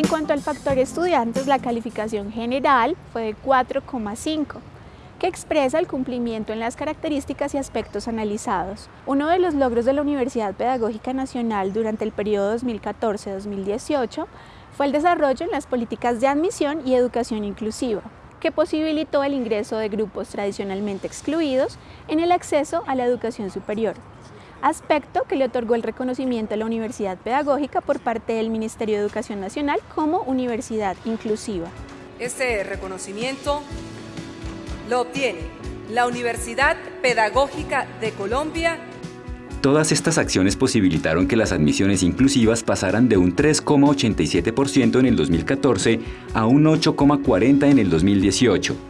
En cuanto al factor estudiantes, la calificación general fue de 4,5 que expresa el cumplimiento en las características y aspectos analizados. Uno de los logros de la Universidad Pedagógica Nacional durante el periodo 2014-2018 fue el desarrollo en las políticas de admisión y educación inclusiva, que posibilitó el ingreso de grupos tradicionalmente excluidos en el acceso a la educación superior, aspecto que le otorgó el reconocimiento a la Universidad Pedagógica por parte del Ministerio de Educación Nacional como Universidad Inclusiva. Este reconocimiento lo obtiene la Universidad Pedagógica de Colombia Todas estas acciones posibilitaron que las admisiones inclusivas pasaran de un 3,87% en el 2014 a un 8,40% en el 2018.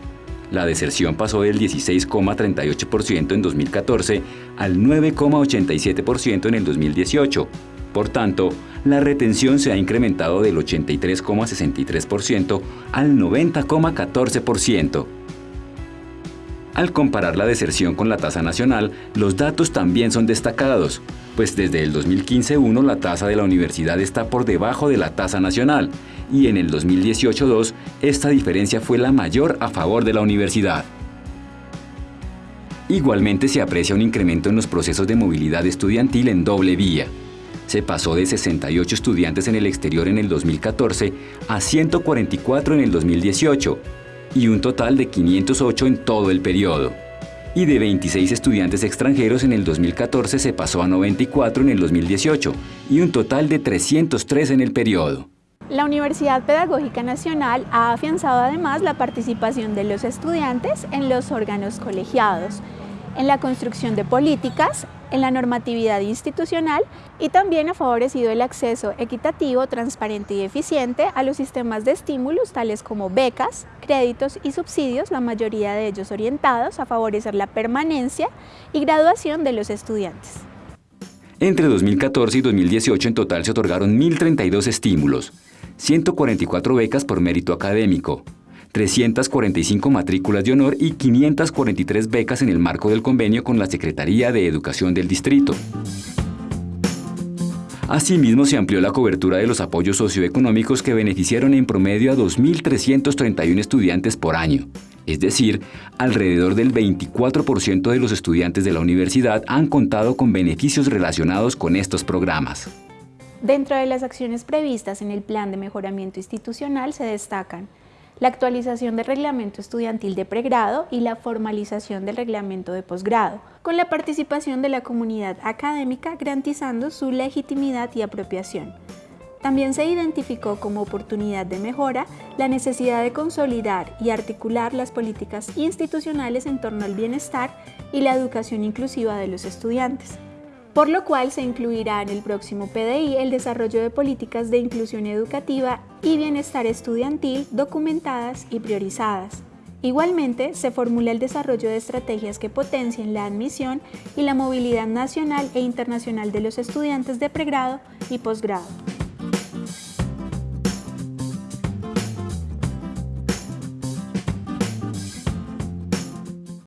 La deserción pasó del 16,38% en 2014 al 9,87% en el 2018. Por tanto, la retención se ha incrementado del 83,63% al 90,14%. Al comparar la deserción con la tasa nacional, los datos también son destacados, pues desde el 2015-1 la tasa de la universidad está por debajo de la tasa nacional y en el 2018-2 esta diferencia fue la mayor a favor de la universidad. Igualmente se aprecia un incremento en los procesos de movilidad estudiantil en doble vía. Se pasó de 68 estudiantes en el exterior en el 2014 a 144 en el 2018 y un total de 508 en todo el periodo. Y de 26 estudiantes extranjeros en el 2014 se pasó a 94 en el 2018 y un total de 303 en el periodo. La Universidad Pedagógica Nacional ha afianzado además la participación de los estudiantes en los órganos colegiados, en la construcción de políticas, en la normatividad institucional y también ha favorecido el acceso equitativo, transparente y eficiente a los sistemas de estímulos tales como becas, créditos y subsidios, la mayoría de ellos orientados a favorecer la permanencia y graduación de los estudiantes. Entre 2014 y 2018 en total se otorgaron 1.032 estímulos, 144 becas por mérito académico, 345 matrículas de honor y 543 becas en el marco del convenio con la Secretaría de Educación del Distrito. Asimismo, se amplió la cobertura de los apoyos socioeconómicos que beneficiaron en promedio a 2.331 estudiantes por año. Es decir, alrededor del 24% de los estudiantes de la universidad han contado con beneficios relacionados con estos programas. Dentro de las acciones previstas en el Plan de Mejoramiento Institucional se destacan la actualización del reglamento estudiantil de pregrado y la formalización del reglamento de posgrado, con la participación de la comunidad académica garantizando su legitimidad y apropiación. También se identificó como oportunidad de mejora la necesidad de consolidar y articular las políticas institucionales en torno al bienestar y la educación inclusiva de los estudiantes por lo cual se incluirá en el próximo PDI el desarrollo de políticas de inclusión educativa y bienestar estudiantil documentadas y priorizadas. Igualmente, se formula el desarrollo de estrategias que potencien la admisión y la movilidad nacional e internacional de los estudiantes de pregrado y posgrado.